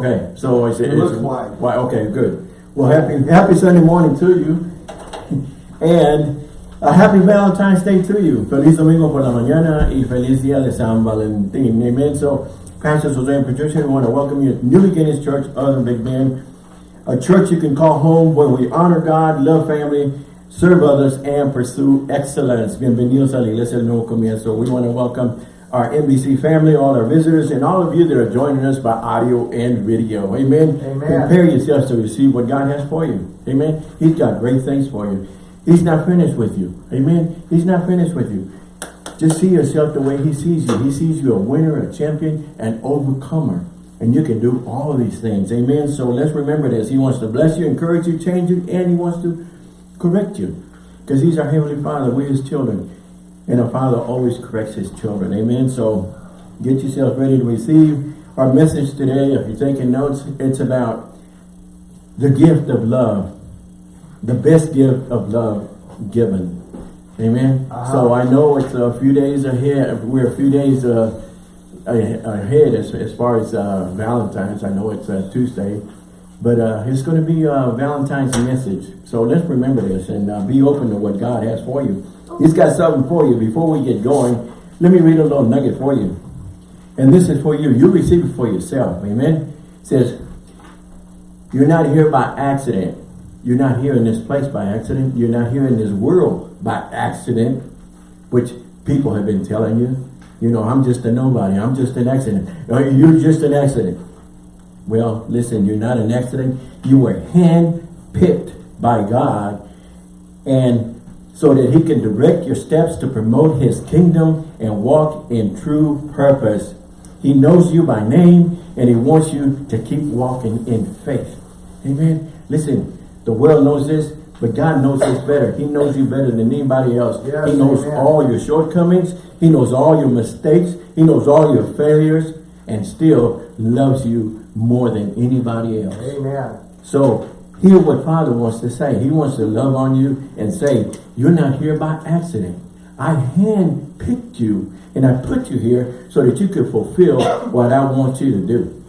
Okay, so it's, It looks white. Why? Okay, good. Well, happy happy Sunday morning to you, and a happy Valentine's Day to you. Feliz domingo por la mañana y feliz día de San Valentín. Amen. So, Pastor Jose and Patricia, we want to welcome you to New Beginnings Church, other Big Bend, a church you can call home where we honor God, love family, serve others, and pursue excellence. Bienvenidos a la Iglesia del Nuevo Comienzo. We want to welcome our NBC family, all our visitors, and all of you that are joining us by audio and video. Amen. Amen. Prepare yourselves to receive what God has for you. Amen. He's got great things for you. He's not finished with you. Amen. He's not finished with you. Just see yourself the way he sees you. He sees you a winner, a champion, an overcomer. And you can do all of these things. Amen. So let's remember this. He wants to bless you, encourage you, change you, and he wants to correct you. Because he's our Heavenly Father. We're his children. And a father always corrects his children. Amen. So get yourself ready to receive our message today. If you're taking notes, it's about the gift of love. The best gift of love given. Amen. Uh -huh. So I know it's a few days ahead. We're a few days uh, ahead as, as far as uh, Valentine's. I know it's uh, Tuesday. But uh, it's going to be a Valentine's message. So let's remember this and uh, be open to what God has for you. He's got something for you. Before we get going, let me read a little nugget for you. And this is for you. You receive it for yourself. Amen. It says, you're not here by accident. You're not here in this place by accident. You're not here in this world by accident, which people have been telling you. You know, I'm just a nobody. I'm just an accident. You're just an accident. Well, listen, you're not an accident. You were hand-picked by God and so that he can direct your steps to promote his kingdom and walk in true purpose. He knows you by name and he wants you to keep walking in faith. Amen. Listen, the world knows this, but God knows this better. He knows you better than anybody else. Yes, he knows amen. all your shortcomings. He knows all your mistakes. He knows all your failures and still loves you more than anybody else. Amen. So hear what Father wants to say. He wants to love on you and say, you're not here by accident. I hand-picked you and I put you here so that you could fulfill what I want you to do.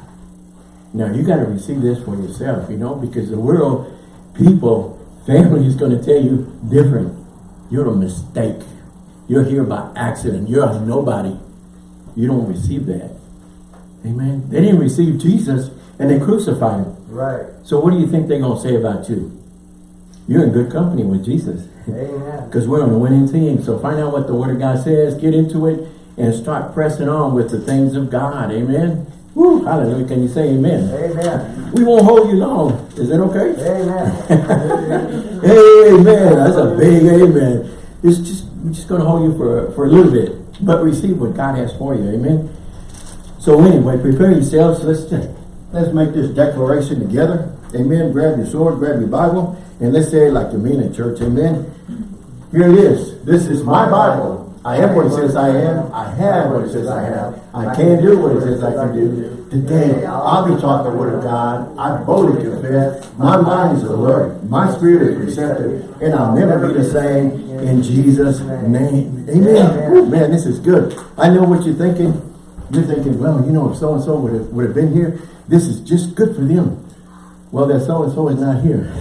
Now you got to receive this for yourself, you know, because the world, people, family is going to tell you different. You're a mistake. You're here by accident. You're a nobody. You don't receive that. Amen. They didn't receive Jesus and they crucified him. Right. So what do you think they're going to say about you? You're in good company with Jesus. Amen. Because we're on a winning team. So find out what the Word of God says, get into it, and start pressing on with the things of God. Amen. Woo, hallelujah. Can you say amen? Amen. We won't hold you long. Is that okay? Amen. amen. That's a big amen. It's just we're just going to hold you for, for a little bit. But receive what God has for you. Amen. So anyway, prepare yourselves. Let's just, let's make this declaration together. Amen. Grab your sword, grab your Bible, and let's say it like you mean in church. Amen. Here it is. This is my Bible. I am what it says I am. I have what it says I have. I can do what it says I can do. Today, I'll be taught the word of God. I boldly confess. My mind is alert. My spirit is receptive. And I'll never be the same in Jesus' name. Amen. Ooh, man, this is good. I know what you're thinking. You're thinking, well, you know, if so-and-so would have, would have been here, this is just good for them. Well, that so-and-so is not here.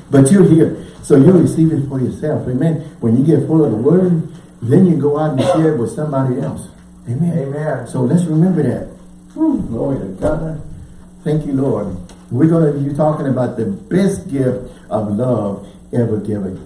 but you're here. So you receive it for yourself. Amen. When you get full of the word, then you go out and share it with somebody else. Amen. Amen. So let's remember that. Whew, glory to God. Thank you, Lord. We're going to be talking about the best gift of love ever given.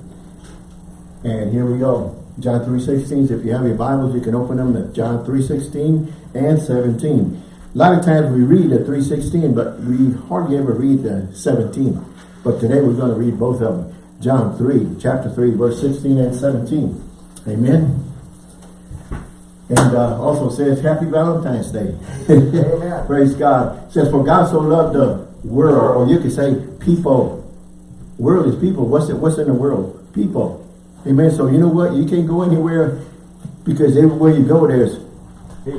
And here we go. John 3.16. If you have your Bibles, you can open them at John 3.16 and 17. A lot of times we read the 3.16, but we hardly ever read the 17. But today we're going to read both of them. John 3, chapter 3, verse 16 and 17. Amen. And uh, also says, Happy Valentine's Day. Amen. Praise God. It says, For God so loved the world, or you could say people. World is people. What's it? What's in the world? People. Amen. So you know what? You can't go anywhere because everywhere you go, there's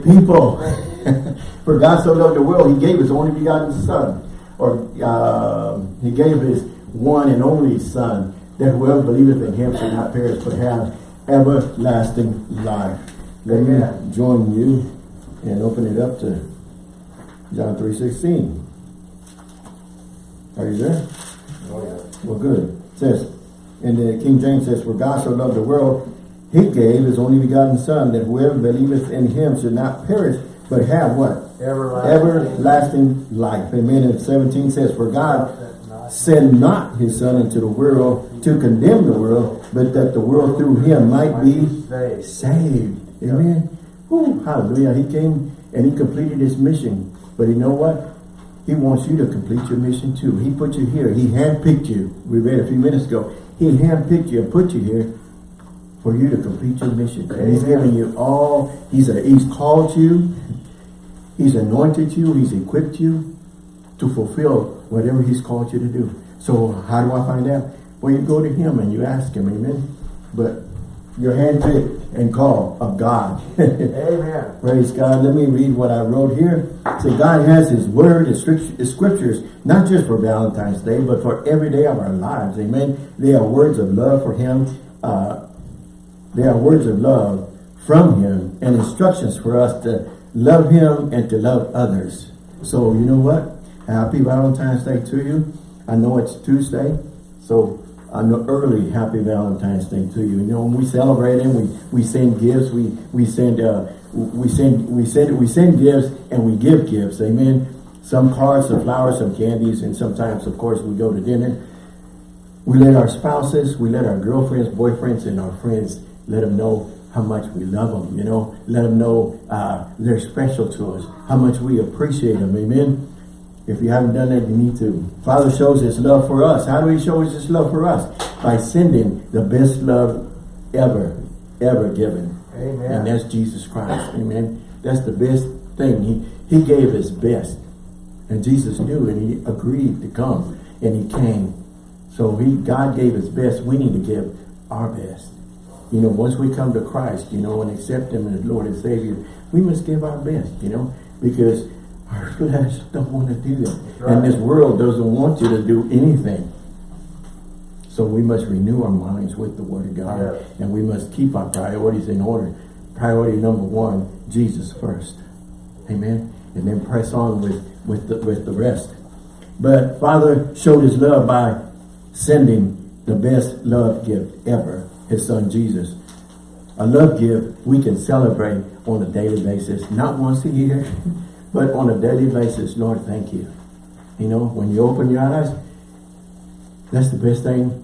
people. For God so loved the world, He gave His only begotten Son, or uh, He gave His one and only Son, that whoever believeth in Him shall not perish but have everlasting life. Let Amen. me join you and open it up to John 3.16. Are you there? Oh, yeah. Well, good. It says, and the King James says, For God so loved the world, he gave his only begotten Son, that whoever believeth in him should not perish, but have what? Everlasting. Everlasting life. Amen. And 17 says, For God sent not his Son into the world to condemn the world, but that the world through him might be saved. Amen. Whew, hallelujah. He came and he completed his mission. But you know what? He wants you to complete your mission too. He put you here. He handpicked you. We read a few minutes ago. He handpicked you and put you here for you to complete your mission. And he's given you all, he's, a, he's called you, he's anointed you, he's equipped you to fulfill whatever he's called you to do. So how do I find out? Well, you go to him and you ask him, amen? But you're handpicked and called of God. Amen. Praise God. Let me read what I wrote here. So God has his word, his scriptures, not just for Valentine's Day, but for every day of our lives. Amen. They are words of love for him. Uh, they are words of love from him and instructions for us to love him and to love others. So you know what? Happy Valentine's Day to you. I know it's Tuesday, so Know early Happy Valentine's Day to you. You know, when we celebrate him, we we send gifts, we we send uh we send we send we send gifts and we give gifts. Amen. Some cards, some flowers, some candies, and sometimes, of course, we go to dinner. We let our spouses, we let our girlfriends, boyfriends, and our friends let them know how much we love them, you know. Let them know uh, they're special to us, how much we appreciate them, amen. If you haven't done that, you need to. Father shows his love for us. How do he show his love for us? By sending the best love ever, ever given. Amen. And that's Jesus Christ, amen. That's the best thing. He, he gave his best. And Jesus knew and he agreed to come. And he came. So he God gave his best. We need to give our best. You know, once we come to Christ, you know, and accept him as Lord and Savior, we must give our best, you know, because our flesh don't want to do that. right. And this world doesn't want you to do anything. So we must renew our minds with the Word of God. Yes. And we must keep our priorities in order. Priority number one, Jesus first. Amen. And then press on with, with, the, with the rest. But Father showed his love by sending the best love gift ever, his son Jesus. A love gift we can celebrate on a daily basis, not once a year, but on a daily basis. Lord, thank you. You know, when you open your eyes, that's the best thing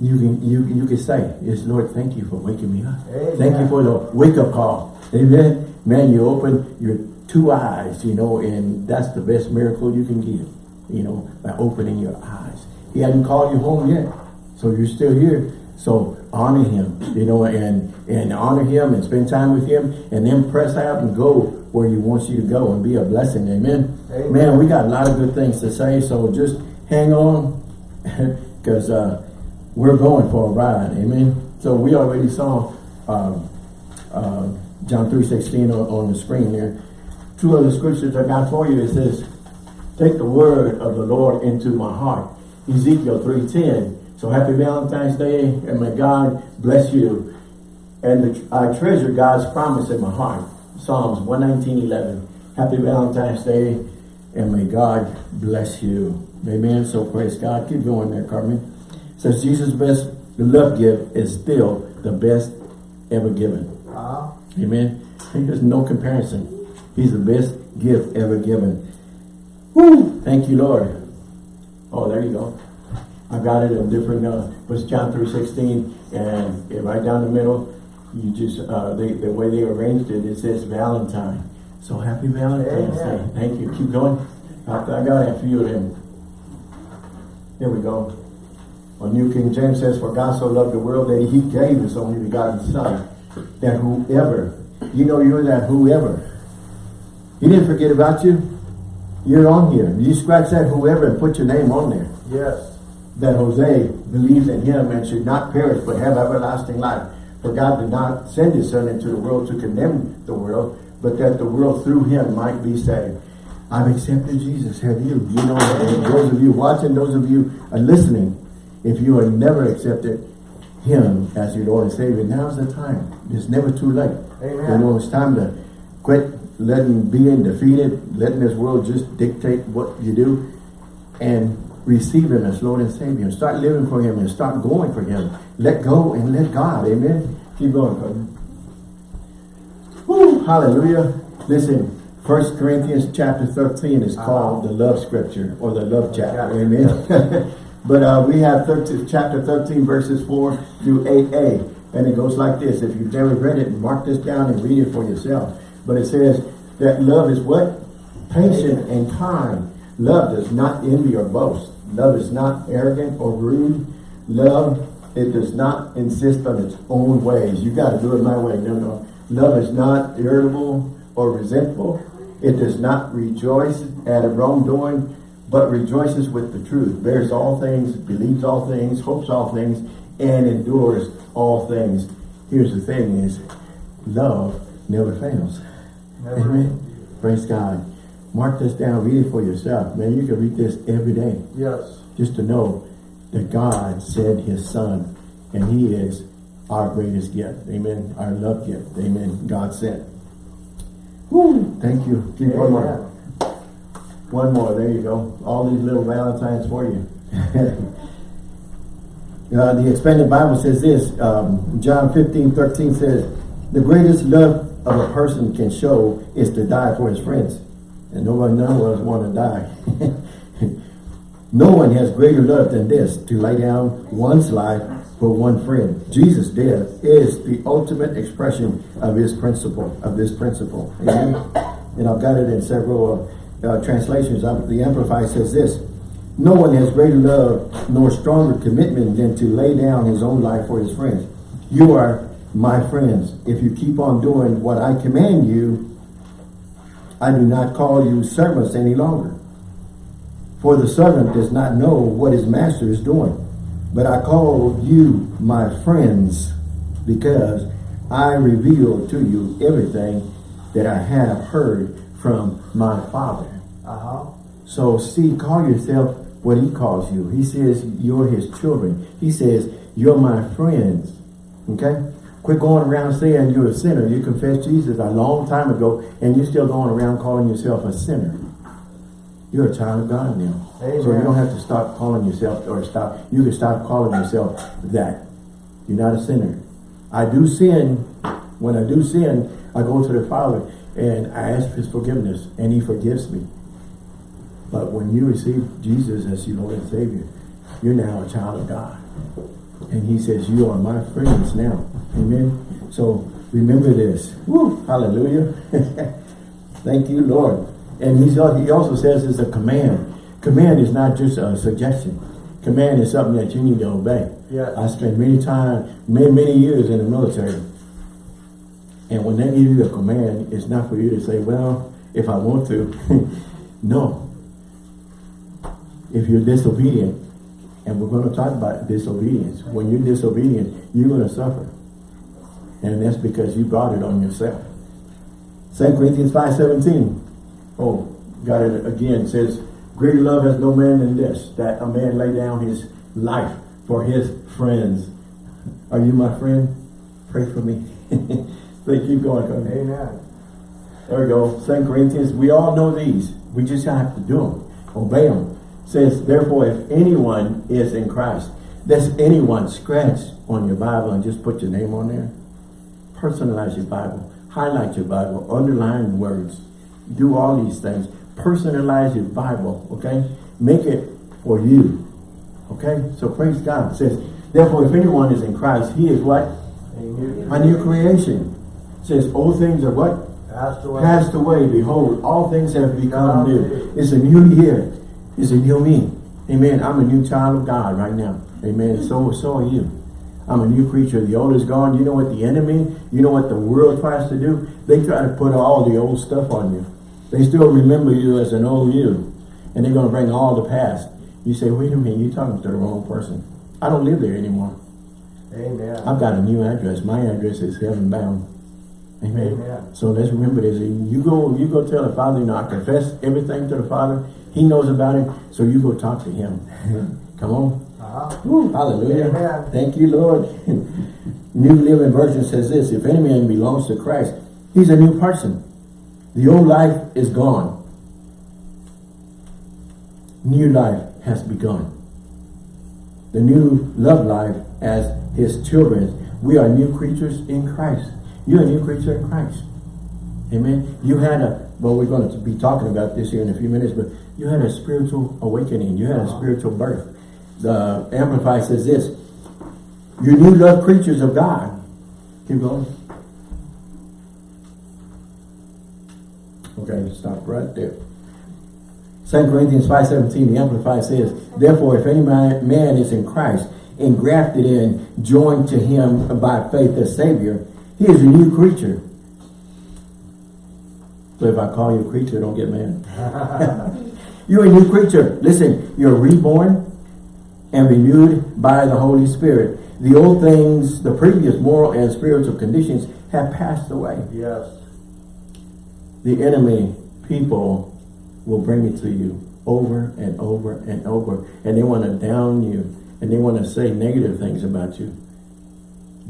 you can you you can say is Lord, thank you for waking me up. Amen. Thank you for the wake up call. Amen. Man, you open your two eyes, you know, and that's the best miracle you can give. You know, by opening your eyes. He hadn't called you home yet, so you're still here. So honor him, you know, and and honor him and spend time with him, and then press out and go where he wants you to go and be a blessing. Amen. Amen. Man, we got a lot of good things to say, so just hang on, because uh, we're going for a ride. Amen. So we already saw um, uh, John three sixteen on, on the screen there. Two other scriptures I got for you. It says, "Take the word of the Lord into my heart." Ezekiel three ten. So happy Valentine's Day, and may God bless you. And the, I treasure God's promise in my heart. Psalms one nineteen eleven. Happy Valentine's Day, and may God bless you. Amen. So praise God. Keep going there, Carmen. Says Jesus' best love gift is still the best ever given. Uh, Amen. There's no comparison. He's the best gift ever given. Woo! Thank you, Lord. Oh, there you go. I got it in different, uh, was John 3.16, and it right down the middle, you just, uh, they, the way they arranged it, it says Valentine. So happy Valentine's Amen. Day. Thank you. Keep going. I, I got a few of them. Here we go. Well, New King James says, For God so loved the world that he gave his only begotten son, that whoever, you know you're that whoever. He didn't forget about you. You're on here. You scratch that whoever and put your name on there. yes. That Jose believes in him and should not perish but have everlasting life. For God did not send his son into the world to condemn the world, but that the world through him might be saved. I've accepted Jesus. Have you? You know, those of you watching, those of you are listening, if you have never accepted him as your Lord and Savior, now's the time. It's never too late. Amen. You know, it's time to quit letting being defeated, letting this world just dictate what you do. and receive him as Lord and Savior. Start living for him and start going for him. Let go and let God. Amen. Keep going, brother. Woo, hallelujah. Listen, First Corinthians chapter 13 is called the love scripture or the love chapter. Amen. but uh, we have 13, chapter 13 verses 4 through 8a. And it goes like this. If you've never read it, mark this down and read it for yourself. But it says that love is what? Patient and kind. Love does not envy or boast. Love is not arrogant or rude. Love, it does not insist on its own ways. You got to do it my way. No, no. Love is not irritable or resentful. It does not rejoice at a wrongdoing, but rejoices with the truth. Bears all things, believes all things, hopes all things, and endures all things. Here's the thing is, love never fails. Never. Amen. Praise God. Mark this down, read it for yourself. Man, you can read this every day. Yes. Just to know that God sent his son and he is our greatest gift. Amen. Our love gift. Amen. God sent. Woo. Thank you. Keep one more. One more. There you go. All these little Valentines for you. uh, the expanded Bible says this. Um, John 15, 13 says, the greatest love of a person can show is to die for his friends. And nobody, none of us want to die. no one has greater love than this, to lay down one's life for one friend. Jesus' death is the ultimate expression of his principle, of this principle. Amen? and I've got it in several uh, translations. Uh, the Amplified says this, no one has greater love nor stronger commitment than to lay down his own life for his friends. You are my friends. If you keep on doing what I command you, I do not call you servants any longer. For the servant does not know what his master is doing. But I call you my friends because I reveal to you everything that I have heard from my Father. Uh-huh. So see, call yourself what he calls you. He says you're his children. He says you're my friends. Okay? Quit going around saying you're a sinner. You confessed Jesus a long time ago and you're still going around calling yourself a sinner. You're a child of God now. Amen. So you don't have to stop calling yourself or stop. You can stop calling yourself that. You're not a sinner. I do sin. When I do sin, I go to the Father and I ask his forgiveness and he forgives me. But when you receive Jesus as your Lord and Savior, you're now a child of God. And he says, you are my friends now. Amen. So remember this. Woo, hallelujah. Thank you, Lord. And he's, he also says it's a command. Command is not just a suggestion. Command is something that you need to obey. Yes. I spent many time, many, many years in the military. And when they give you a command, it's not for you to say, well, if I want to. no. If you're disobedient, and we're going to talk about disobedience. When you're disobedient, you're going to suffer. And that's because you brought it on yourself. 2 Corinthians 5.17. Oh, got it again. It says, Greater love has no man than this, that a man lay down his life for his friends. Are you my friend? Pray for me. they keep going. Amen. There we go. 2 Corinthians, we all know these. We just have to do them. Obey them. says, therefore, if anyone is in Christ, that's anyone scratch on your Bible and just put your name on there? Personalize your Bible. Highlight your Bible. Underline words. Do all these things. Personalize your Bible, okay? Make it for you, okay? So praise God. It says, therefore, if anyone is in Christ, he is what? A new A new creation. It says, old things are what? passed away. passed away. Behold, all things have become new. It's a new year. It's a new me. Amen. I'm a new child of God right now. Amen. So, so are you. I'm a new creature. The old is gone. You know what the enemy, you know what the world tries to do? They try to put all the old stuff on you. They still remember you as an old you. And they're going to bring all the past. You say, wait a minute, you're talking to the wrong person. I don't live there anymore. Amen. I've got a new address. My address is heaven bound. Amen. Amen. So let's remember this. You go, you go tell the Father, you know, I confess everything to the Father. He knows about it. So you go talk to him. Come on. Uh-huh. Woo, hallelujah. Amen. Thank you, Lord. new Living Version says this, if any man belongs to Christ, he's a new person. The old life is gone. new life has begun. The new love life as his children. We are new creatures in Christ. You're a new creature in Christ. Amen. You had a, well, we're going to be talking about this here in a few minutes, but you had a spiritual awakening. You had a spiritual birth. The Amplified says this, you new love creatures of God. Keep going. Okay, stop right there. 2 Corinthians 5.17, the Amplified says, Therefore, if any man, man is in Christ, engrafted in, joined to him by faith as Savior, he is a new creature. So if I call you a creature, don't get mad. you're a new creature. Listen, you're reborn and renewed by the Holy Spirit. The old things, the previous moral and spiritual conditions have passed away. Yes. The enemy, people, will bring it to you over and over and over. And they want to down you. And they want to say negative things about you.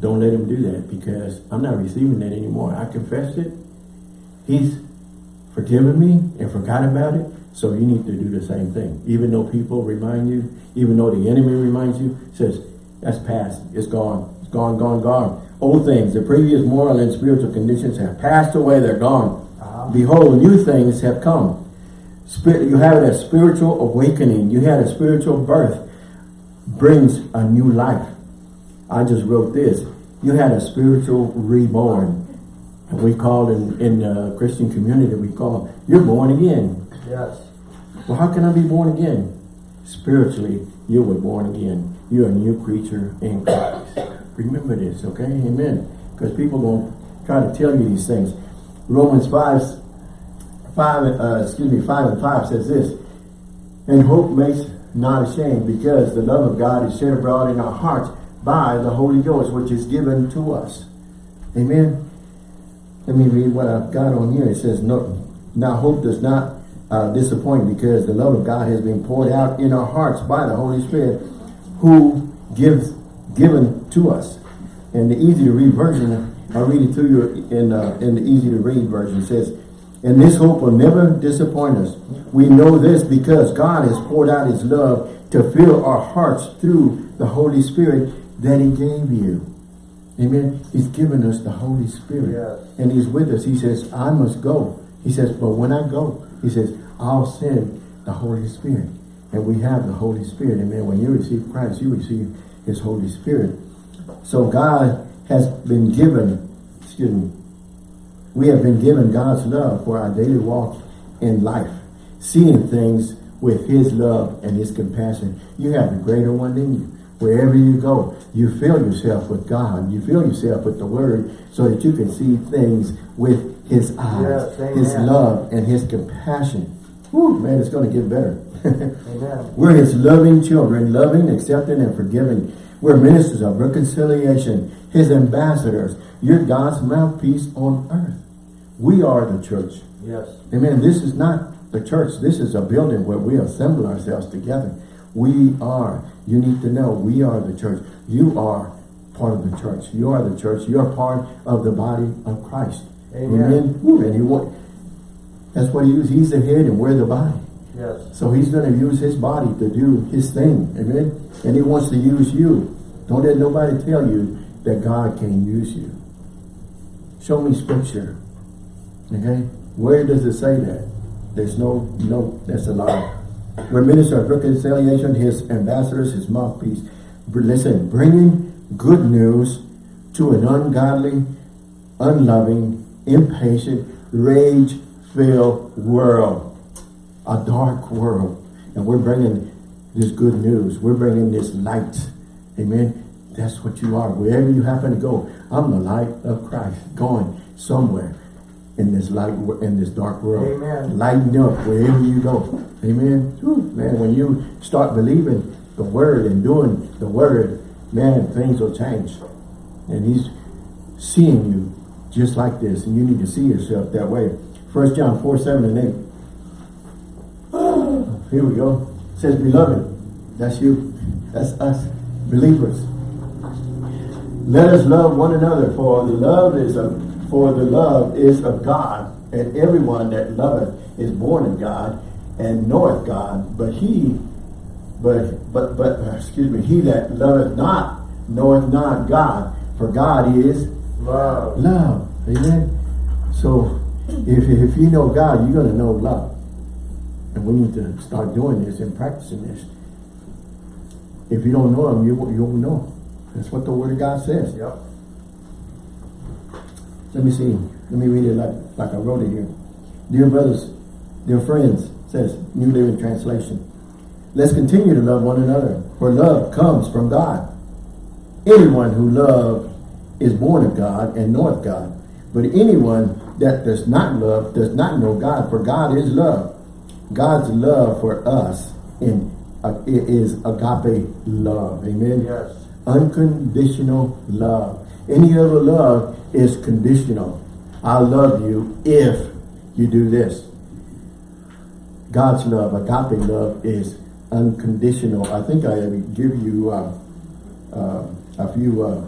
Don't let him do that because I'm not receiving that anymore. I confessed it. He's forgiven me and forgot about it. So you need to do the same thing. Even though people remind you, even though the enemy reminds you, says, that's past. It's gone. It's gone, gone, gone. Old things, the previous moral and spiritual conditions have passed away. They're gone. Uh. Behold, new things have come. Spirit, you have a spiritual awakening. You had a spiritual birth. Brings a new life. I just wrote this. You had a spiritual reborn. And we call in, in the Christian community, we call, you're born again. Yes. Well, how can I be born again? Spiritually, you were born again. You're a new creature in Christ. Remember this, okay? Amen. Because people going to try to tell you these things. Romans 5, 5 uh, excuse me, 5 and 5 says this, And hope makes not ashamed, because the love of God is shed abroad in our hearts by the Holy Ghost, which is given to us. Amen. Let me read what I've got on here. It says, no, Now hope does not uh, disappoint, because the love of God has been poured out in our hearts by the Holy Spirit, who gives given to us. And the easy to read version, I'll read it to you in, uh, in the easy to read version. Says, and this hope will never disappoint us. We know this because God has poured out his love to fill our hearts through the Holy Spirit that he gave you. Amen. He's given us the Holy Spirit. Yes. And he's with us. He says, I must go. He says, but when I go, he says, I'll send the Holy Spirit. And we have the Holy Spirit. Amen. When you receive Christ, you receive his Holy Spirit. So God has been given, excuse me, we have been given God's love for our daily walk in life, seeing things with his love and his compassion. You have the greater one in you. Wherever you go, you fill yourself with God. You fill yourself with the word so that you can see things with his eyes, Yes, his love and his compassion. Whew, man, it's going to get better. We're his loving children, loving, accepting, and forgiving. We're ministers of reconciliation, his ambassadors. You're God's mouthpiece on earth. We are the church. Yes. Amen. This is not the church. This is a building where we assemble ourselves together. We are. You need to know we are the church. You are part of the church. You are the church. You're part of the body of Christ. Amen. Woo, And he wa- that's what he uses. He's the head and we're the body. Yes. So he's going to use his body to do his thing. Amen. And he wants to use you. Don't let nobody tell you that God can use you. Show me scripture. Okay? Where does it say that? There's no, no, that's a lie. We're minister of reconciliation, his ambassadors, his mouthpiece. Listen, bringing good news to an ungodly, unloving, impatient, rage-filled world. A dark world. And we're bringing this good news. We're bringing this light. Amen. That's what you are. Wherever you happen to go, I'm the light of Christ going somewhere in this light, in this dark world. Amen. Lighten up wherever you go. Amen. Whew, man, when you start believing the word and doing the word, man, things will change. And he's seeing you just like this. And you need to see yourself that way. First John 4, 7 and 8. Here we go. It says, beloved, that's you. That's us, believers. Let us love one another, for the love is of for the love is of God, and everyone that loveth is born of God and knoweth God, but he, but, but, but, uh, excuse me, he that loveth not knoweth not God, for God is Love. love. Amen. So, if, if you know God, you're going to know love. And we need to start doing this and practicing this. If you don't know him, you, won't- you won't know. That's what the word of God says. Yep. Let me see. Let me read it like, like I wrote it here. Dear brothers, dear friends, says New Living Translation. Let's continue to love one another, for love comes from God. Anyone who loves is born of God and knoweth God. But anyone that does not love does not know God, for God is love. God's love for us in uh, is agape love. Amen Yes. unconditional love. Any other love is conditional. I love you if you do this. God's love, agape love, is unconditional. I think I give you uh, uh, a few uh,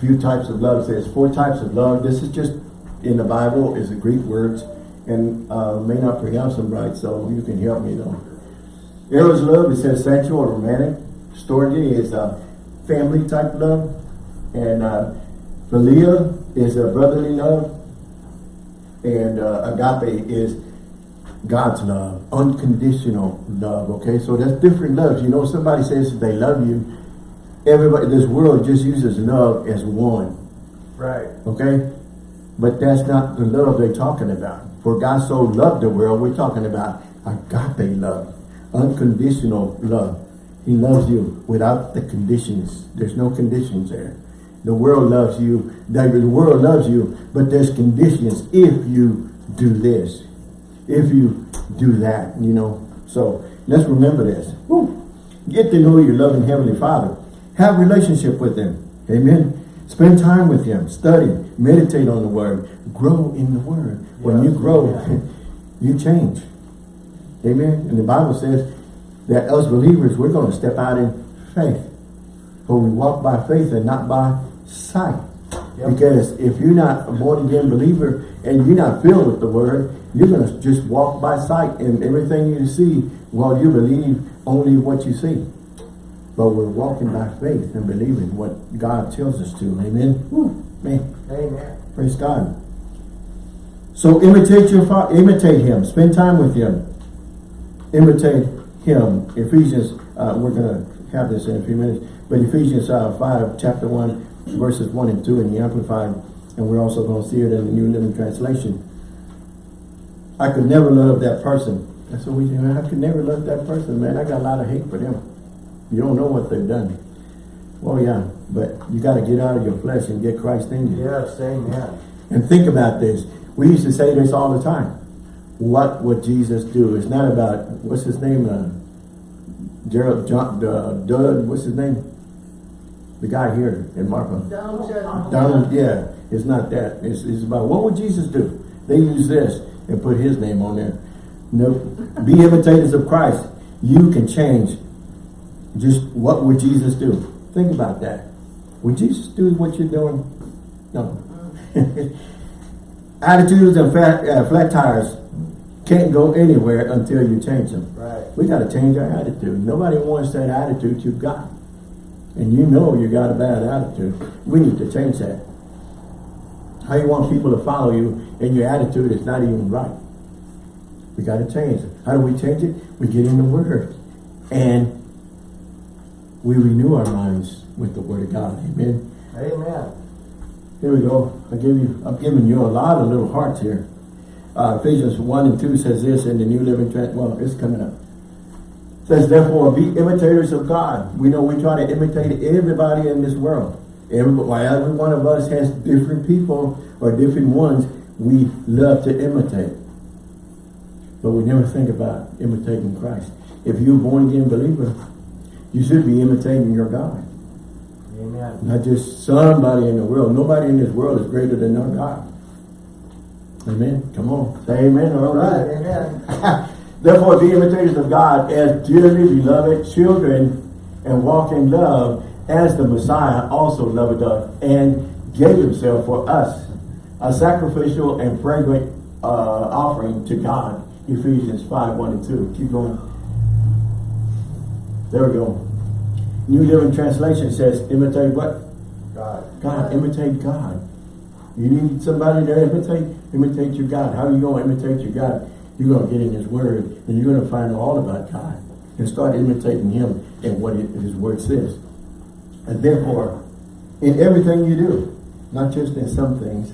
few types of love. There's four types of love. This is just in the Bible is the Greek words, and uh, may not pronounce them right, so you can help me though. Eros love, it says sexual or romantic. Storge is a family type love. And uh, philia is a brotherly love. And uh, agape is God's love, unconditional love. Okay, so that's different loves. You know, somebody says they love you. Everybody, this world just uses love as one. Right. Okay? But that's not the love they're talking about. For God so loved the world, we're talking about agape love, unconditional love. He loves you without the conditions. There's no conditions there. The world loves you. The the world loves you, but there's conditions if you do this, if you do that, you know. So let's remember this. Woo. Get to know your loving Heavenly Father. Have relationship with Him. Amen. Spend time with Him. Study. Meditate on the Word. Grow in the Word. When you grow, amen. you change. Amen. And the Bible says that us believers, we're going to step out in faith. For we walk by faith and not by sight. Yep. Because if you're not a born again believer and you're not filled with the word, you're going to just walk by sight and everything you see, well, you believe only what you see. But we're walking by faith and believing what God tells us to. Amen. Woo, man. Amen. Praise God. So imitate your father, imitate him. Spend time with him. Imitate him. Ephesians, uh, we're going to have this in a few minutes, but Ephesians uh, 5, chapter 1, verses 1 and 2 in the Amplified, and we're also going to see it in the New Living Translation. I could never love that person. That's what we do. Man, I could never love that person, man. I got a lot of hate for them. You don't know what they've done. Well, yeah, but you got to get out of your flesh and get Christ in you. Yes. Amen. And think about this. We used to say this all the time. What would Jesus do? It's not about, what's his name? Uh, Gerald, John, uh, Doug, what's his name? The guy here in Marfa. Donald, yeah. It's not that. It's, it's about, what would Jesus do? They use this and put his name on there. Nope. Be imitators of Christ. You can change. Just what would Jesus do? Think about that. Would Jesus do what you're doing? No. Attitudes and flat, uh, flat tires can't go anywhere until you change them. Right. We got to change our attitude. Nobody wants that attitude you've got. And you know you got a bad attitude. We need to change that. How you want people to follow you and your attitude is not even right. We got to change it. How do we change it? We get in the Word. And we renew our minds with the Word of God. Amen. Amen. Here we go. I give you, I'm giving you a lot of little hearts here. Uh, Ephesians 1 and 2 says this in the New Living Trans. Well, it's coming up. says, therefore, be imitators of God. We know we try to imitate everybody in this world. Every, every one of us has different people or different ones we love to imitate. But we never think about imitating Christ. If you're a born again believer, you should be imitating your God. Amen. Not just somebody in the world. Nobody in this world is greater than our God. Amen. Come on. Say amen or all right. Amen. Therefore, be imitators of God as dearly beloved children and walk in love as the Messiah also loved us and gave himself for us, a sacrificial and fragrant uh, offering to God. Ephesians 5, 1 and 2. Keep going. There we go. New Living Translation says, imitate what? God. God, imitate God. You need somebody to imitate, imitate your God. How are you going to imitate your God? You're going to get in His Word, and you're going to find out all about God, and start imitating Him and what His Word says. And therefore, in everything you do, not just in some things,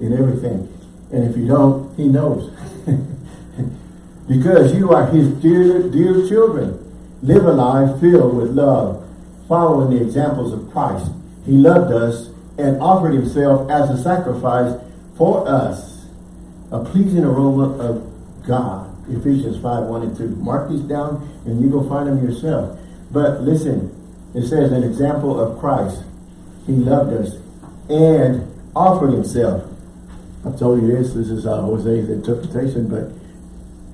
in everything. And if you don't, He knows. because you are His dear, dear children. Live a life filled with love, following the examples of Christ. He loved us and offered himself as a sacrifice for us, a pleasing aroma of God. Ephesians 5, 1 and 2. Mark these down and you go find them yourself. But listen, it says an example of Christ. He loved us and offered himself. I told you this, this is uh, Jose's interpretation, but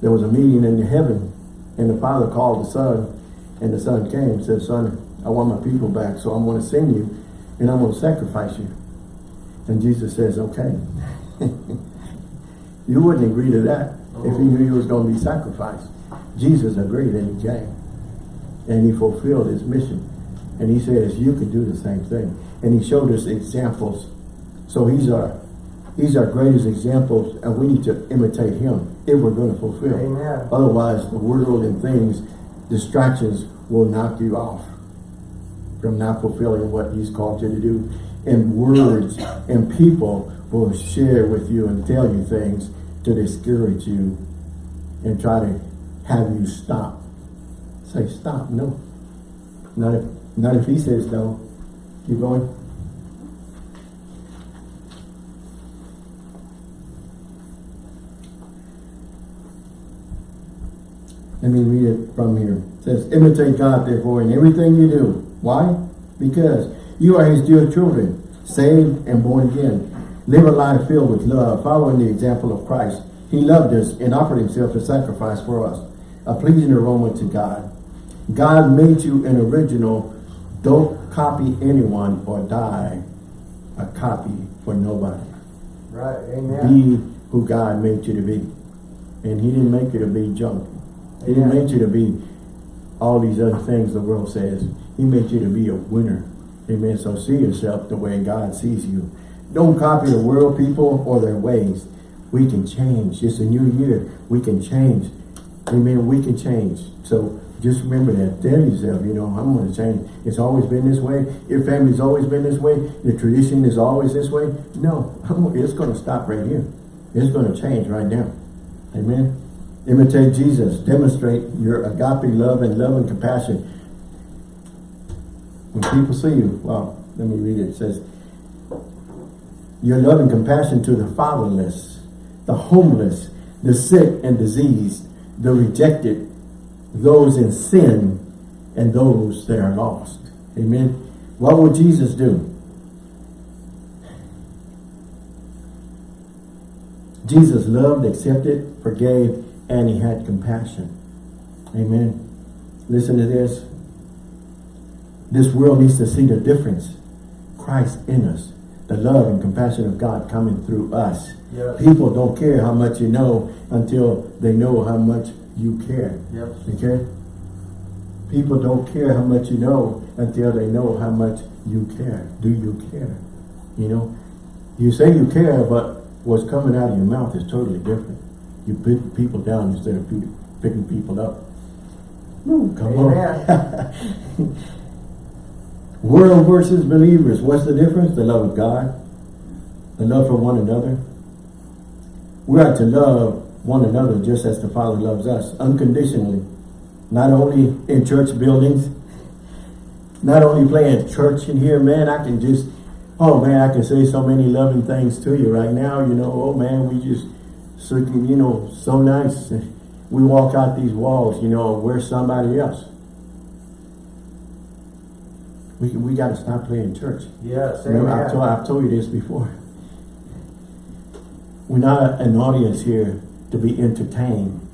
there was a meeting in the heaven and the father called the son and the son came and said, son, I want my people back, so I'm going to send you and I'm going to sacrifice you. And Jesus says, okay. you wouldn't agree to that if he knew he was going to be sacrificed. Jesus agreed and he came. And he fulfilled his mission. And he says, you can do the same thing. And he showed us examples. So he's our, he's our greatest examples and we need to imitate him if we're going to fulfill. Amen. Otherwise, the world and things, distractions will knock you off from not fulfilling what he's called you to do. And words and people will share with you and tell you things to discourage you and try to have you stop. Say stop, no. Not if not if he says no. Keep going. Let me read it from here. It says, imitate God therefore in everything you do. Why? Because you are his dear children, saved and born again. Live a life filled with love, following the example of Christ. He loved us and offered himself a sacrifice for us, a pleasing aroma to God. God made you an original. Don't copy anyone or die a copy for nobody. Right. Amen. Be who God made you to be. And he didn't make you to be junk. He didn't make you to be all these other things the world says. He made you to be a winner. Amen. So see yourself the way God sees you. Don't copy the world people or their ways. We can change. It's a new year. We can change. Amen. We can change. So just remember that. Tell yourself, you know, I'm going to change. It's always been this way. Your family's always been this way. Your tradition is always this way. No, it's going to stop right here. It's going to change right now. Amen. Imitate Jesus. Demonstrate your agape love and love and compassion. When people see you, well, let me read it. It says, your love and compassion to the fatherless, the homeless, the sick and diseased, the rejected, those in sin, and those that are lost. Amen. What would Jesus do? Jesus loved, accepted, forgave, and he had compassion. Amen. Listen to this. This world needs to see the difference. Christ in us. The love and compassion of God coming through us. Yes. People don't care how much you know until they know how much you care. Yes. Okay? People don't care how much you know until they know how much you care. Do you care? You know? You say you care, but what's coming out of your mouth is totally different. You pick people down instead of pe- picking people up. No, come on. World versus believers. What's the difference? The love of God. The love for one another. We are to love one another just as the Father loves us, unconditionally. Not only in church buildings, not only playing church in here, man, I can just, oh man, I can say so many loving things to you right now, you know, oh man, we just, so, you know, so nice. We walk out these walls, you know, we're somebody else. We, we got to stop playing church. Yes. Remember, I've told, I've told you this before. We're not an audience here to be entertained.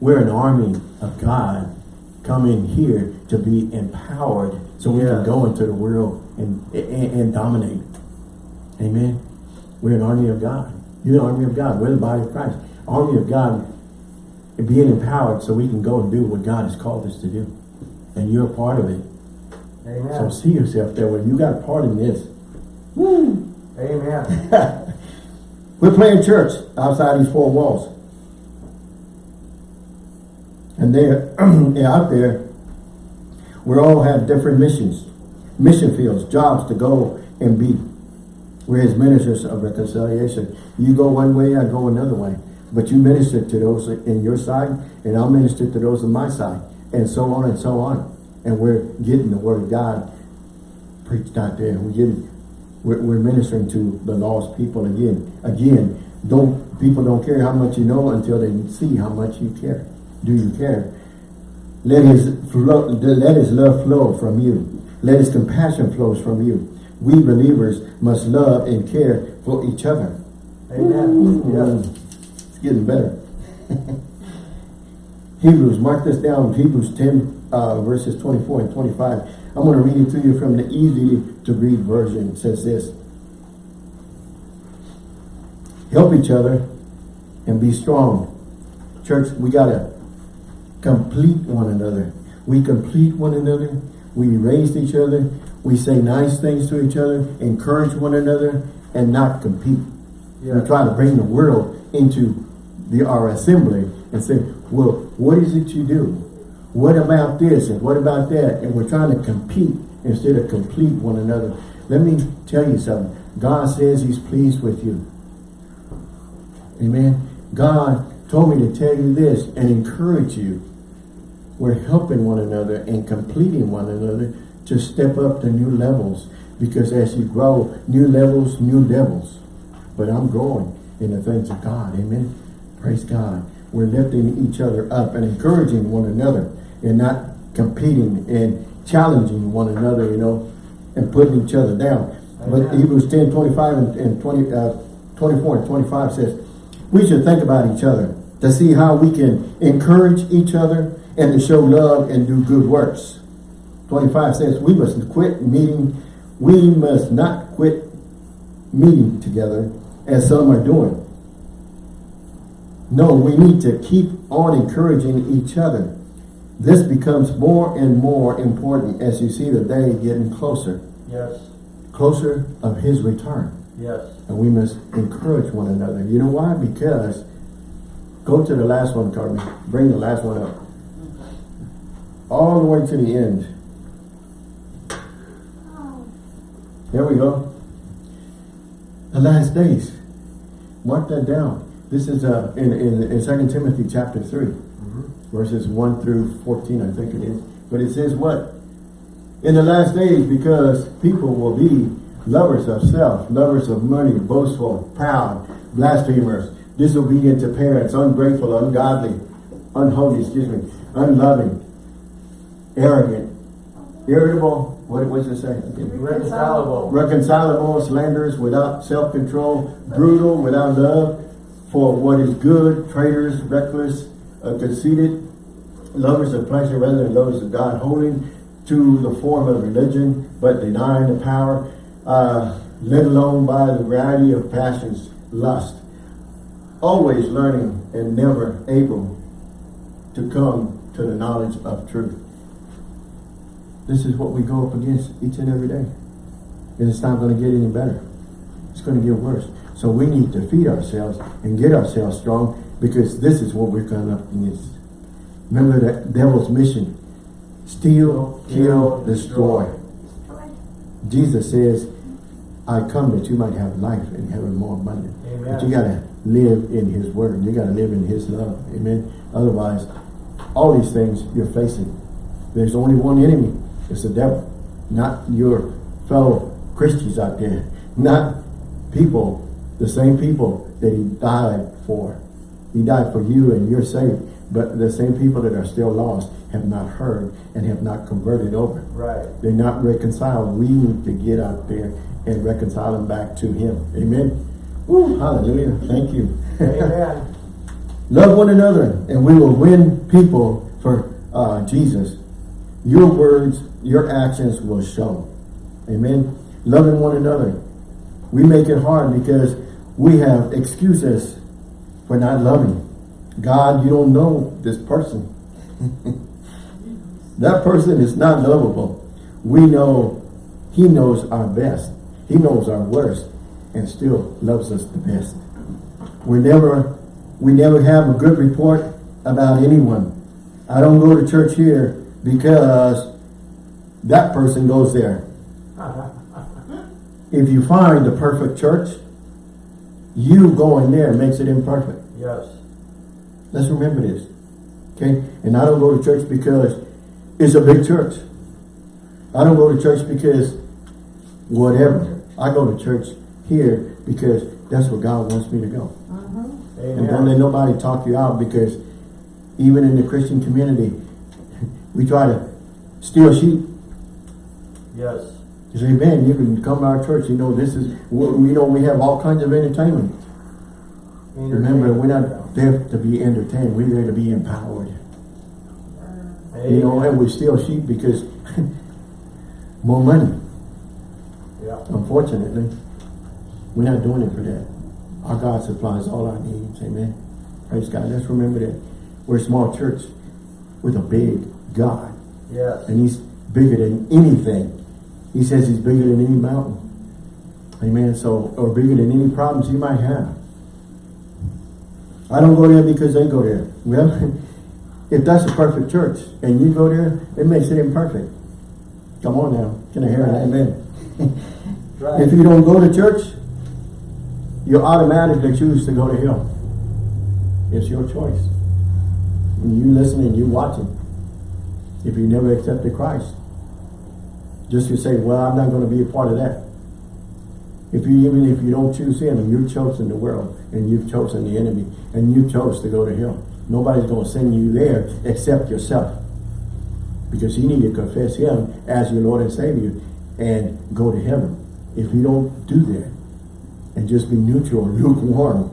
We're an army of God coming here to be empowered so we can Yes. go into the world and, and, and dominate. Amen. We're an army of God. You're an army of God. We're the body of Christ. Army of God being empowered so we can go and do what God has called us to do. And you're a part of it. Amen. So see yourself that way. You got a part in this. Woo! Amen. We're playing church outside these four walls. And they're, they're out there. We all have different missions, mission fields, jobs to go and be. We're his ministers of reconciliation. You go one way, I go another way. But you minister to those in your side, and I'll minister to those on my side, and so on and so on. And we're getting the word of God preached out there. We're getting, we're, we're ministering to the lost people again. Again, don't people don't care how much you know until they see how much you care. Do you care? Let his flow, let his love flow from you. Let his compassion flows from you. We believers must love and care for each other. Amen. Yes. It's getting better. Hebrews, mark this down, Hebrews 10, uh, verses 24 and 25. I'm going to read it to you from the easy to read version. It says this. Help each other and be strong. Church, we got to complete one another. We complete one another. We raise each other. We say nice things to each other, encourage one another, and not compete. We Yes. try to bring the world into the our assembly and say, well, what is it you do? What about this and what about that? And we're trying to compete instead of complete one another. Let me tell you something. God says he's pleased with you. Amen. God told me to tell you this and encourage you. We're helping one another and completing one another to step up to new levels. Because as you grow, new levels, new devils. But I'm growing in the things of God. Amen. Praise God. We're lifting each other up and encouraging one another and not competing and challenging one another, you know, and putting each other down. But Hebrews 10, 25 and, and 20, uh, 24 and 25 says, we should think about each other to see how we can encourage each other and to show love and do good works. 25 says, we must quit meeting, we must not quit meeting together as some are doing. No, we need to keep on encouraging each other. This becomes more and more important as you see the day getting closer, Yes. closer of his return. Yes. And we must encourage one another. You know why? Because, go to the last one, Carmen. Bring the last one up. All the way to the end. There we go. The last days. Mark that down. This is uh, in, in, in 2 Timothy chapter 3, verses 1 through 14, I think it is. But it says what? In the last days, because people will be lovers of self, lovers of money, boastful, proud, blasphemers, disobedient to parents, ungrateful, ungodly, unholy, excuse me, unloving, arrogant, irritable, what was it saying? Reconcilable. reconcilable, slanderers, without self-control, brutal, without love for what is good, traitors, reckless, uh, conceited, lovers of pleasure rather than lovers of God, holding to the form of religion, but denying the power, uh, let alone by the variety of passions, lust, always learning and never able to come to the knowledge of truth. This is what we go up against each and every day. And it's not going to get any better. It's going to get worse. So we need to feed ourselves and get ourselves strong because this is what we're coming up against. Remember the devil's mission. Steal, kill, destroy. Jesus says, I come that you might have life and have it more abundant. Amen. But you got to live in his word. You got to live in his love. Amen. Otherwise, all these things you're facing, there's only one enemy. It's the devil. Not your fellow Christians out there. Not people, the same people that he died for. He died for you and you're saved. But the same people that are still lost have not heard and have not converted over. Right. They're not reconciled. We need to get out there and reconcile them back to him. Amen. Woo, hallelujah. Thank you. Amen. Love one another and we will win people for uh, Jesus. Your words, your actions will show. Amen. Loving one another. We make it hard because we have excuses for not loving. God, you don't know this person. that person is not lovable. We know he knows our best. He knows our worst and still loves us the best. We never, we never have a good report about anyone. I don't go to church here because that person goes there. If you find the perfect church, you going there makes it imperfect. Yes. Let's remember this. Okay? And I don't go to church because it's a big church. I don't go to church because whatever. I go to church here because that's where God wants me to go. Mm-hmm. And don't let nobody talk you out because even in the Christian community, we try to steal sheep. Yes. You say, man, you can come to our church, you know, this is, we know, we have all kinds of entertainment. Remember, we're not there to be entertained, we're there to be empowered. You know, and we steal sheep because more money. Yeah. Unfortunately, we're not doing it for that. Our God supplies all our needs, amen. Praise God. Let's remember that. We're a small church with a big God. Yes. And he's bigger than anything. He says he's bigger than any mountain. Amen. So, or bigger than any problems you might have. I don't go there because they go there. Well, if that's a perfect church and you go there, it makes it imperfect. Come on now. Can I hear an amen? Right. If you don't go to church, you automatically choose to go to hell. It's your choice. And you listening, you watching. If you never accepted Christ, just to say, well, I'm not going to be a part of that. If you even if you don't choose Him, you've chosen the world and you've chosen the enemy and you chose to go to hell. Nobody's going to send you there except yourself, because you need to confess Him as your Lord and Savior and go to heaven. If you don't do that and just be neutral, lukewarm,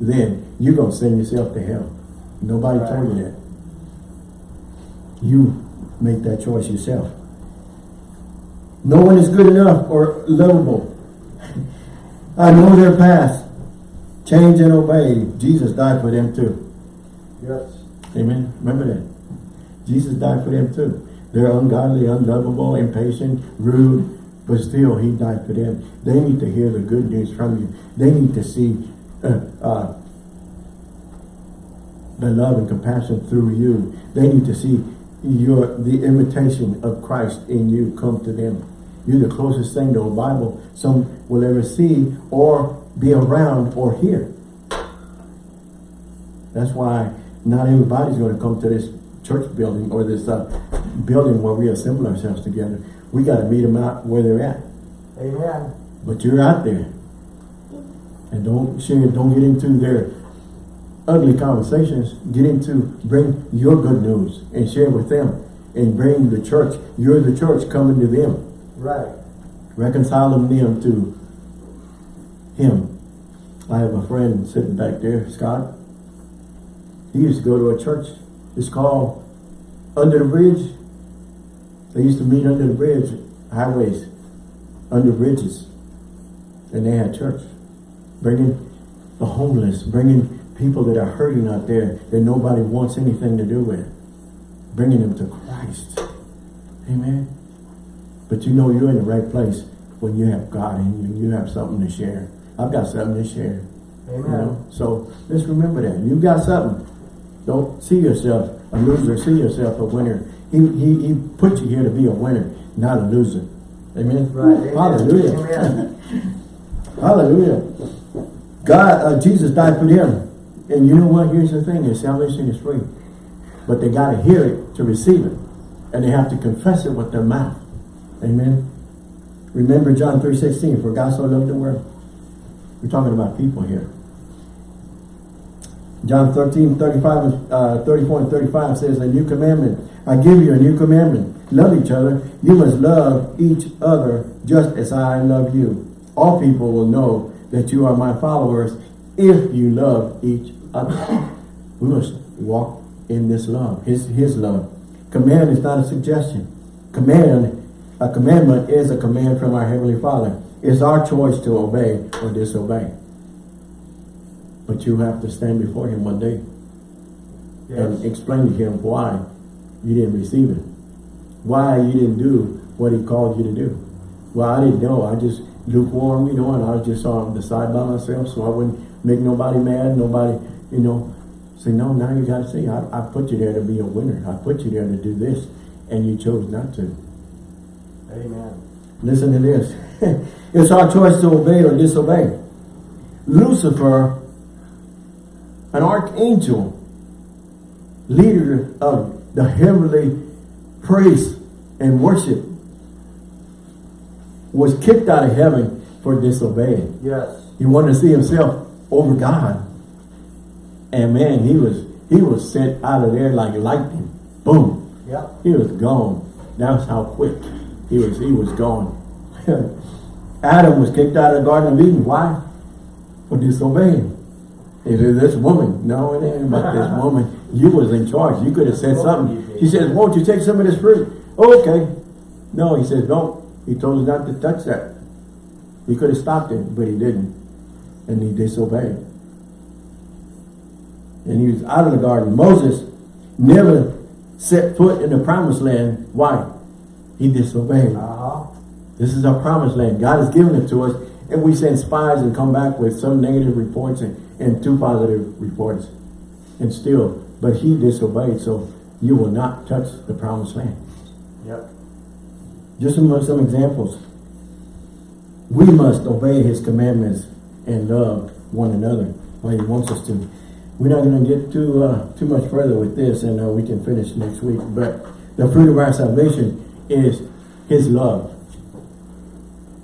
then you're going to send yourself to hell. Nobody Right. told you that. You make that choice yourself. No one is good enough or lovable. I know their past. Change and obey. Jesus died for them too. Yes. Amen. Remember that. Jesus died for them too. They're ungodly, unlovable, impatient, rude, but still he died for them. They need to hear the good news from you. They need to see uh, uh, the love and compassion through you. They need to see your the imitation of Christ in you come to them. You're the closest thing to a Bible some will ever see or be around or hear. That's why not everybody's going to come to this church building or this uh, building where we assemble ourselves together. We got to meet them out where they're at. Amen. But you're out there. And don't share, don't get into their ugly conversations. Get into, bring your good news and share with them. And bring the church, you're the church coming to them. Right. Reconciling them to Him. I have a friend sitting back there, Scott. He used to go to a church. It's called Under the Bridge. They used to meet under the bridge, highways, under bridges. And they had church. Bringing the homeless, bringing people that are hurting out there that nobody wants anything to do with. Bringing them to Christ. Amen. But you know you're in the right place when you have God in you. You have something to share. I've got something to share. You Amen. know? So let's remember that. you've got something. Don't see yourself a loser. See yourself a winner. He, he, he put you here to be a winner, not a loser. Amen? Right. Amen. Hallelujah. Amen. Hallelujah. God, uh, Jesus died for them. And you know what? Here's the thing. Is salvation is free. But they got to hear it to receive it. And they have to confess it with their mouth. Amen. Remember John 3.16, for God so loved the world. We're talking about people here. John 13, 35, uh, 34 and 35 says, A new commandment. I give you a new commandment. Love each other. You must love each other just as I love you. All people will know that you are my followers if you love each We must walk in this love, his, his love. Command is not a suggestion. Command, a commandment is a command from our Heavenly Father. It's our choice to obey or disobey. But you have to stand before him one day. and explain to him why you didn't receive it. Why you didn't do what he called you to do. Well, I didn't know. I just lukewarm, you know, and I was just on the side by myself so I wouldn't make nobody mad, nobody, you know. Say, no, now you gotta see, I, I put you there to be a winner. I put you there to do this, and you chose not to. Amen. Listen to this. it's our choice to obey or disobey. Lucifer, an archangel, leader of the heavenly praise and worship, was kicked out of heaven for disobeying. Yes. He wanted to see himself over God. And man, he was he was sent out of there like lightning. Boom. Yep. He was gone. That's how quick he was. He was gone. Adam was kicked out of the Garden of Eden. Why? For disobeying. He said, this woman. No, it ain't about this woman. You was in charge. You could have said something. He says, won't you take some of this fruit? Okay. No, he says, don't. He told us not to touch that. He could have stopped it, but he didn't. And he disobeyed. And he was out of the garden. Moses never set foot in the promised land. Why? He disobeyed. Uh-huh. This is our promised land. God has given it to us. And we send spies and come back with some negative reports and, and two positive reports. And still, but he disobeyed. So you will not touch the promised land. Yep. Just some, some examples. We must obey his commandments and love one another while he wants us to. We're not going to get too uh, too much further with this, and uh, we can finish next week. But the fruit of our salvation is his love.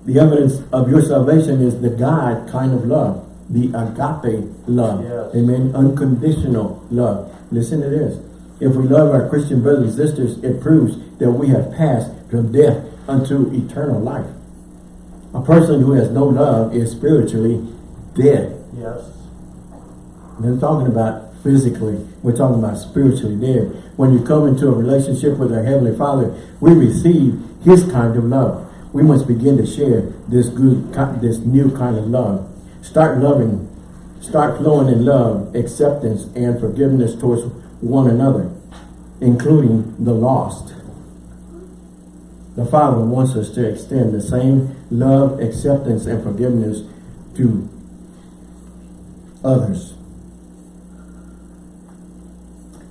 The evidence of your salvation is the God kind of love, the agape love. Yes. Amen. Unconditional love. Listen to this. If we love our Christian brothers and sisters, it proves that we have passed from death unto eternal life. A person who has no love is spiritually dead. Yes. We're talking about physically. We're talking about spiritually dead. When you come into a relationship with our Heavenly Father, we receive His kind of love. We must begin to share this good, this new kind of love. Start loving, start flowing in love, acceptance, and forgiveness towards one another, including the lost. The Father wants us to extend the same love, acceptance, and forgiveness to others.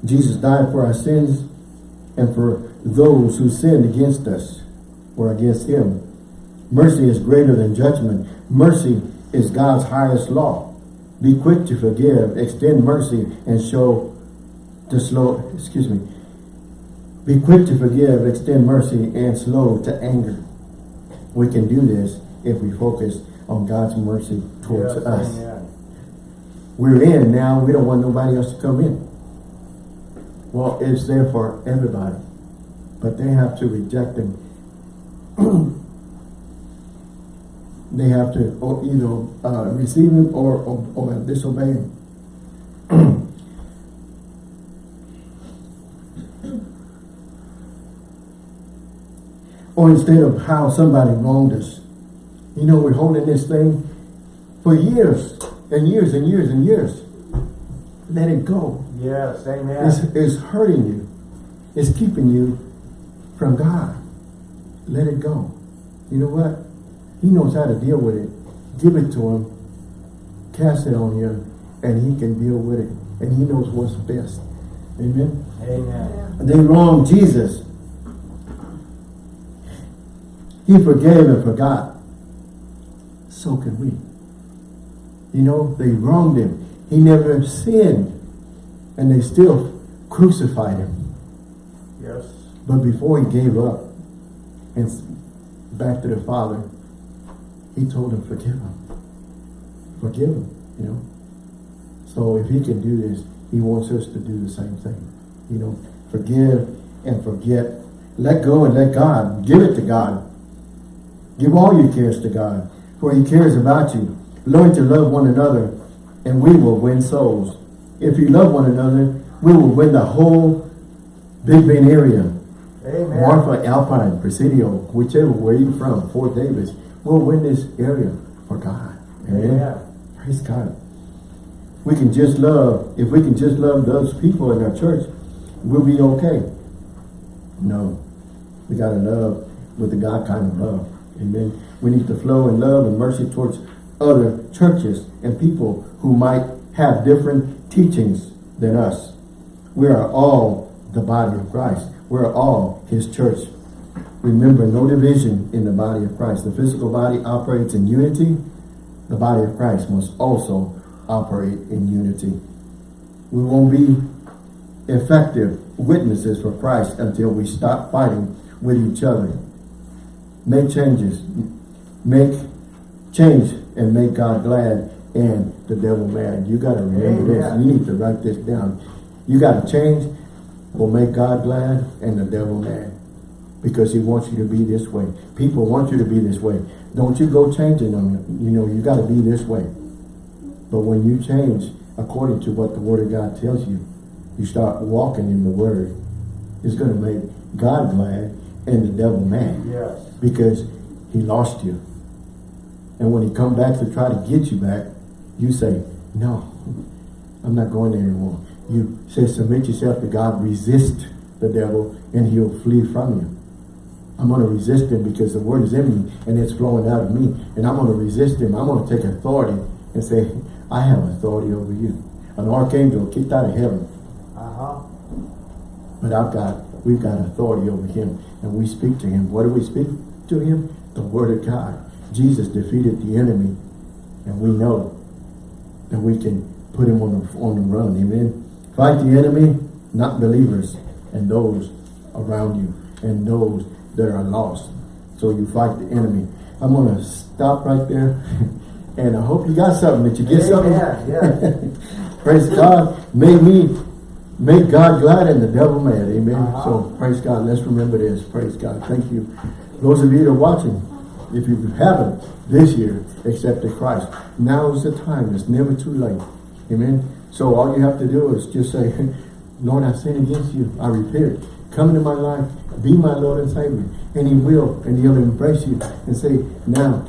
Jesus died for our sins and for those who sinned against us or against him. Mercy is greater than judgment. Mercy is God's highest law. Be quick to forgive, extend mercy, and show to slow, excuse me. Be quick to forgive, extend mercy, and slow to anger. We can do this if we focus on God's mercy towards yes. us. Amen. We're in now, we don't want nobody else to come in. Well, it's there for everybody. But they have to reject him. they have to either uh, receive him or, or, or disobey him. or instead of how somebody wronged us. You know, we're holding this thing for years and years and years and years. Let it go. Yes. Amen. It's, it's hurting you. It's keeping you from God. Let it go. You know what? He knows how to deal with it. Give it to him. Cast it on him. And he can deal with it. And he knows what's best. Amen. Amen. They wronged Jesus. He forgave and forgot. So can we. You know, they wronged him. He never sinned. And they still crucified him. Yes. But before he gave up and back to the Father, he told him, forgive him. Forgive him, you know. So if he can do this, he wants us to do the same thing. You know, forgive and forget. Let go and let God. Give it to God. Give all your cares to God, for he cares about you. Learn to love one another, and we will win souls. If you love one another, we will win the whole Big Bend area. Amen. Marfa, Alpine, Presidio, whichever where you're from, Fort Davis, we'll win this area for God. Amen. Amen. Praise God. we can just love, if we can just love those people in our church, we'll be okay. No. We gotta love with the God kind of love. Amen. We need to flow in love and mercy towards other churches and people who might have different teachings than us. We are all the body of Christ. We're all his church. Remember, no division in the body of Christ. The physical body operates in unity. The body of Christ must also operate in unity. We won't be effective witnesses for Christ until we stop fighting with each other. Make changes. Make change and make God glad and the devil mad. You got to remember Amen. this. You need to write this down. You got to change will make God glad and the devil mad because he wants you to be this way. People want you to be this way. Don't you go changing them. You know, you got to be this way. But when you change according to what the Word of God tells you, you start walking in the Word, it's going to make God glad and the devil mad Yes. because he lost you. And when he come back to try to get you back, you say, no, I'm not going there anymore. You say, submit yourself to God, resist the devil, and he'll flee from you. I'm going to resist him because the word is in me and it's flowing out of me. And I'm going to resist him. I'm going to take authority and say, I have authority over you. An archangel kicked out of heaven. Uh-huh. But I've got, we've got authority over him. And we speak to him. What do we speak to him? The word of God. Jesus defeated the enemy. And we know that we can put him on the, on the run. Amen. Fight the enemy, not believers, and those around you, and those that are lost. So you fight the enemy. I'm going to stop right there. and I hope you got something, that you get something. Amen, yes. Praise God. Make me, make God glad and the devil mad. Amen. Uh-huh. So praise God. Let's remember this. Praise God. Thank you. Those of you that are watching, if you haven't this year accepted Christ, now is the time. It's never too late. Amen. So all you have to do is just say, Lord, I sin against you. I repent. Come into my life. Be my Lord and Savior. And he will. And he'll embrace you and say, now,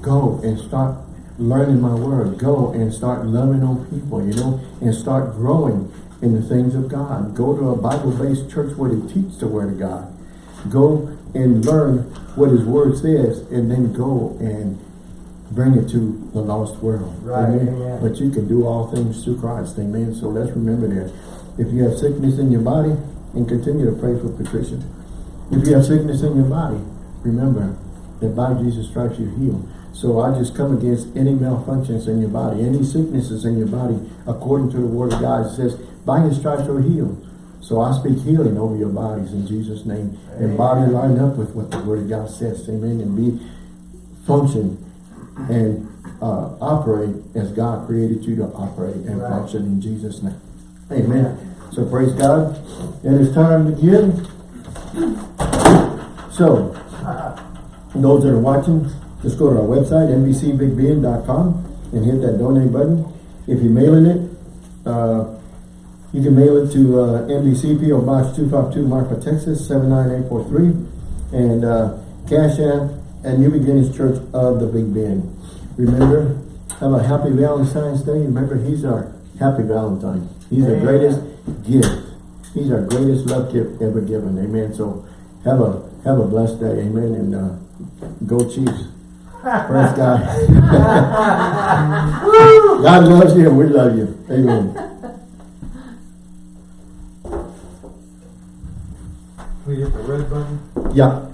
go and start learning my word. Go and start loving on people, you know, and start growing in the things of God. Go to a Bible-based church where they teach the word of God. Go and learn what his word says and then go and bring it to the lost world. Right, amen. But you can do all things through Christ. Amen. So let's remember that. If you have sickness in your body, and continue to pray for Patricia. If you have sickness in your body, remember that by Jesus' stripes you're healed. So I just come against any malfunctions in your body, any sicknesses in your body, according to the word of God. It says, by his stripes you're healed. So I speak healing over your bodies in Jesus' name. And body line up with what the word of God says. Amen. And be function and uh, operate as God created you to operate and Right. function in Jesus' name. Amen. So praise God. And It is time to give. So, those that are watching, just go to our website, nbcbigbend.com and hit that donate button. If you're mailing it, uh, you can mail it to uh, NBC PO Box 252 Marfa, Texas 79843 and uh, Cash App and New Beginnings Church of the Big Bend. Remember, have a happy Valentine's Day. Remember, he's our happy Valentine. He's the greatest gift. He's our greatest love gift ever given. Amen. So have a have a blessed day. Amen. And uh, go Chiefs. Praise God. God loves you and we love you. Amen. Hit the red button. Yeah.